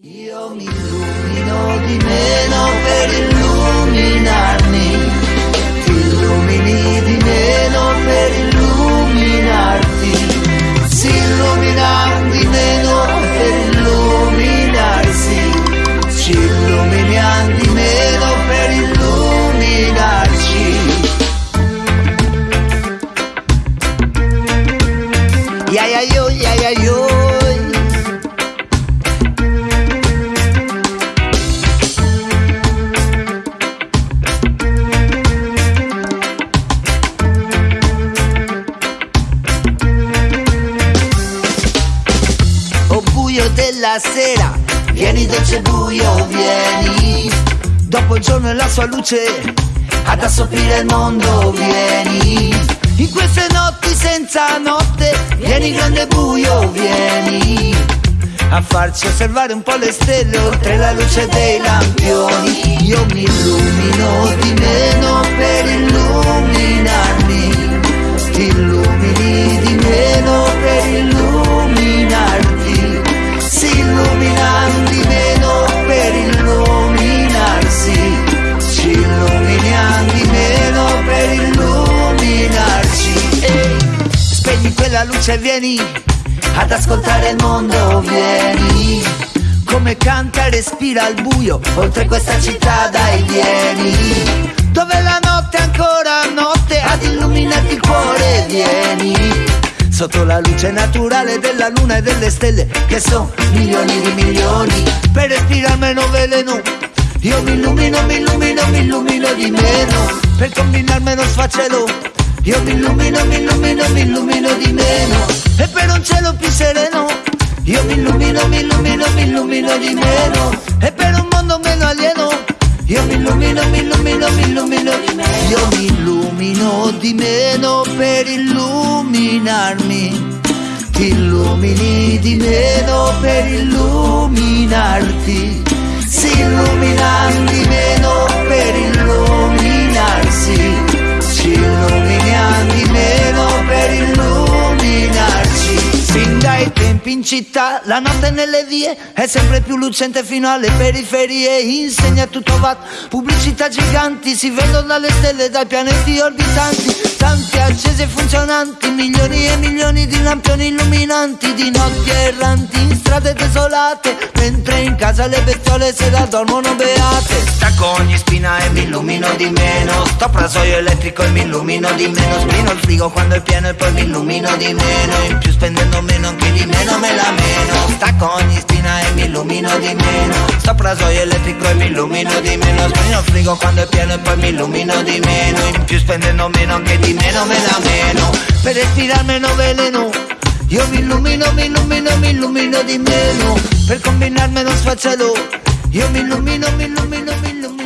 Io mi illumino di meno per illuminarmi, ti illumini di meno per illuminarti, si illumina di meno per illuminarsi, ci illuminiamo di meno per illuminarci. Ya ya yo, ya ya yo. Buio della sera, vieni dolce buio, vieni. Dopo il giorno e la sua luce, ad assorbire il mondo, vieni. In queste notti senza notte, vieni grande buio, vieni. A farci osservare un po' le stelle oltre la luce dei lampioni. Io mi illumino di meno per illuminarmi. Spegni quella luce e vieni ad ascoltare il mondo, vieni. Come canta e respira al buio, oltre questa città dai vieni. Dove la notte è ancora notte, ad illuminarti il cuore, vieni. Sotto la luce naturale della luna e delle stelle, che sono milioni di milioni, per respirare meno veleno. Io mi illumino, mi illumino, mi illumino di meno, per combinare meno sfacelo. Io mi illumino, mi illumino, mi illumino di meno, e per un cielo più sereno. Io mi illumino, mi illumino, mi illumino di meno, e un mondo meno alieno. Io mi illumino, mi illumino, mi illumino di meno. Io mi illumino di meno per illuminarmi. Ti illumini di meno per illuminarti. Si illuminano città, la notte nelle vie è sempre più lucente fino alle periferie. Insegna tutto va, pubblicità giganti si vedono dalle stelle, dai pianeti orbitanti. Tanti accesi e funzionanti, milioni e milioni di lampioni illuminanti, di notti erranti in strade desolate, mentre in casa le bestiole se la dormono beate. Stacco ogni spina e mi illumino di meno, sto rasoio elettrico e mi illumino di meno, sprino il frigo quando è pieno e poi mi illumino di meno, in più spendendo meno anche di meno me la meno. Stacco ogni spina e mi illumino di meno, sto rasoio elettrico e mi illumino di meno, sprino il frigo quando è pieno e poi mi illumino di meno, in più spendendo meno anche di meno me la meno, per respirare meno veleno. Io mi illumino, mi illumino, mi illumino di meno Per combinarmi non sfacelo Io mi illumino, mi illumino, mi illumino